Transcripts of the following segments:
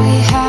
I have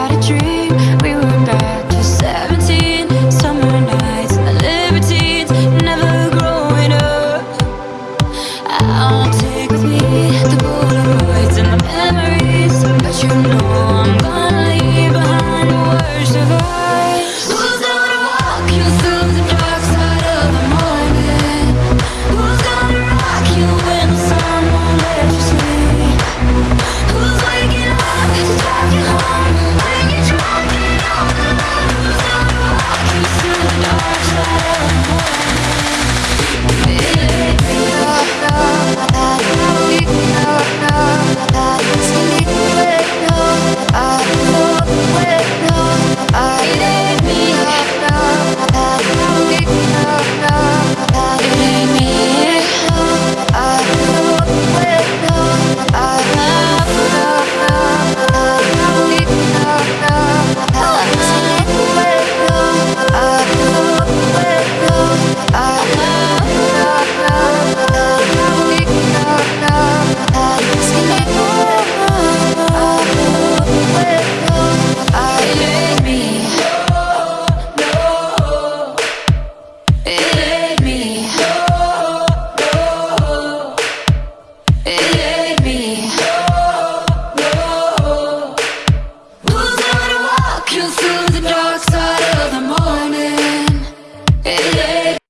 you through